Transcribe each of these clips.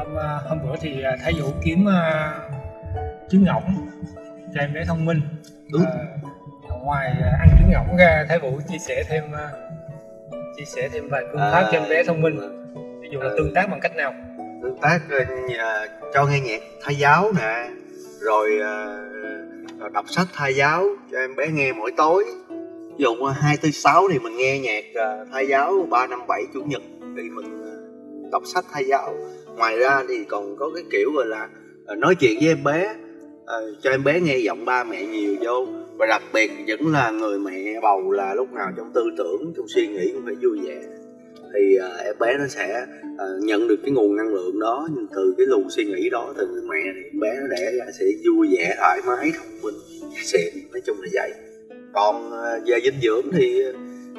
hôm à, hôm bữa thì à, Thái Vũ kiếm à, trứng ngỗng cho em bé thông minh. Đúng. À, ngoài à, ăn trứng ngỗng ra Thái Vũ chia sẻ thêm à, chia sẻ thêm vài phương pháp cho em bé thông minh. Ví dụ là Ờ. tương tác bằng cách nào? Tương tác ờ, cho nghe nhạc thai giáo nè rồi ờ, đọc sách thai giáo cho em bé nghe mỗi tối. Ví dụ ờ, hai tư sáu thì mình nghe nhạc ờ, thai giáo ba năm bảy chủ nhật thì mình ờ, đọc sách thai giáo ngoài ra thì còn có cái kiểu gọi là ờ, nói chuyện với em bé. Ờ, cho em bé nghe giọng ba mẹ nhiều vô. Và đặc biệt vẫn là người mẹ bầu là lúc nào trong tư tưởng trong suy nghĩ cũng phải vui vẻ. Thì ờ, em bé nó sẽ ờ, nhận được cái nguồn năng lượng đó nhưng từ cái luồng suy nghĩ đó từ người mẹ thì em bé nó đẻ ra sẽ vui vẻ thoải mái thông minh xịn nói chung là vậy. Còn ờ, về dinh dưỡng thì ờ,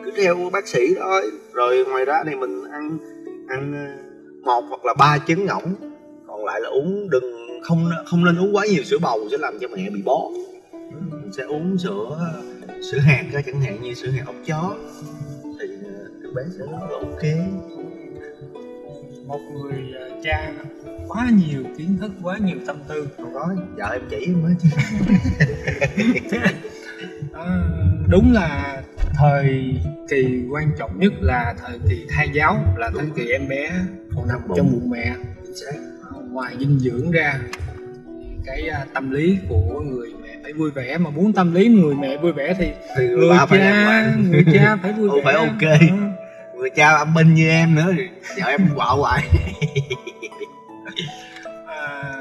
cứ theo bác sĩ thôi. Rồi ngoài ra thì mình ăn ăn một hoặc là ba trứng ngỗng còn lại là uống đừng không không nên uống quá nhiều sữa bầu sẽ làm cho mẹ bị bón mình sẽ uống sữa sữa hạt ra chẳng hạn như sữa hạt ốc chó. Thì ờ, em bé sẽ rất là ok. Một người à, cha quá nhiều kiến thức quá nhiều tâm tư. Không có vợ em chỉ mới. Chứ À, đúng là thời kỳ quan trọng nhất là thời kỳ thai giáo là thời kỳ em bé còn nằm trong bụng mẹ. Ngoài dinh dưỡng ra cái à, tâm lý của người mẹ phải vui vẻ. Mà muốn tâm lý người mẹ vui vẻ thì thì người phải cha bạn người cha phải vui vẻ phải ok. Ừ. người cha âm binh như em nữa thì vợ em quạo hoài. À,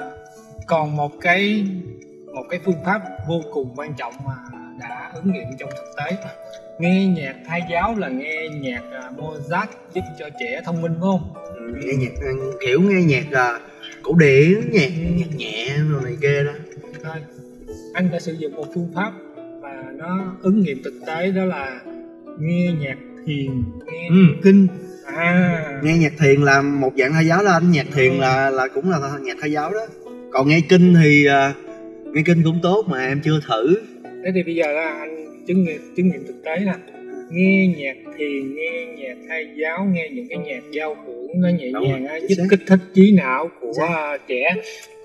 còn một cái một cái phương pháp vô cùng quan trọng mà ứng nghiệm trong thực tế nghe nhạc thai giáo là nghe nhạc à, Mozart giúp cho trẻ thông minh phải không? Nghe nhạc kiểu nghe nhạc à, cổ điển nhạc nhạc nhẹ rồi này kia đó. Thôi, anh đã sử dụng một phương pháp mà nó ứng nghiệm thực tế đó là nghe nhạc thiền nghe Ừ. kinh. À. Nghe nhạc thiền là một dạng thai giáo đó anh. Nhạc thiền là là cũng là nhạc thai giáo đó. Còn nghe kinh thì à, nghe kinh cũng tốt mà em chưa thử thế thì bây giờ là anh chứng nghiệm chứng nghiệm thực tế nè. Nghe nhạc thiền nghe nhạc thai giáo nghe những cái nhạc giao hưởng nó nhẹ Đúng nhàng rồi, giúp xác. kích thích trí não của à, trẻ.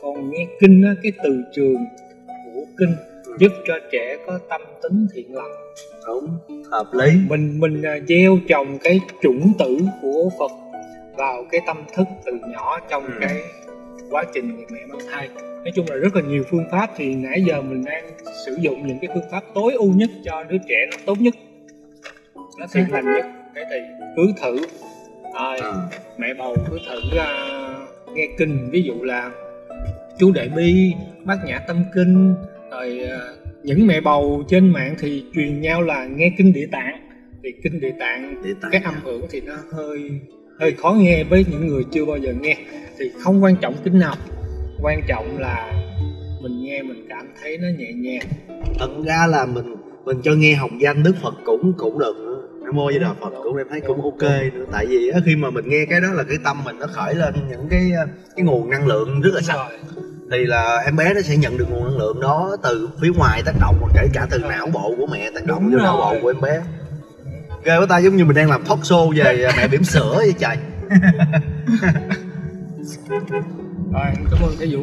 Còn nghe kinh á, cái từ trường của kinh giúp cho trẻ có tâm tính thiện lành. Đúng hợp lý. Mình mình à, gieo trồng cái chủng tử của Phật vào cái tâm thức từ nhỏ trong Ừ. cái quá trình người mẹ mang thai. Nói chung là rất là nhiều phương pháp thì nãy giờ mình đang sử dụng những cái phương pháp tối ưu nhất cho đứa trẻ nó tốt nhất nó thiện lành nhất. Thế thì cứ thử. À, Ờ. mẹ bầu cứ thử à, nghe kinh ví dụ là chú đại bi bát nhã tâm kinh rồi à, những mẹ bầu trên mạng thì truyền nhau là nghe kinh địa tạng. Thì kinh địa tạng để tại cái âm hưởng thì nó hơi hơi khó nghe với những người chưa bao giờ nghe. Thì không quan trọng kinh nào. Quan trọng là mình nghe mình cảm thấy nó nhẹ nhàng. Thật ra là mình mình cho nghe học danh đức phật cũng cũng được nữa nam mô với đà phật cũng em thấy cũng ok nữa. Tại vì á, khi mà mình nghe cái đó là cái tâm mình nó khởi lên những cái cái nguồn năng lượng rất là sạch. Thì là em bé nó sẽ nhận được nguồn năng lượng đó từ phía ngoài tác động kể cả từ não bộ của mẹ tác động Đúng vô não bộ của em bé ghê quá ta, giống như mình đang làm talk show về mẹ bỉm sữa vậy trời. Rồi, cảm ơn cái Vũ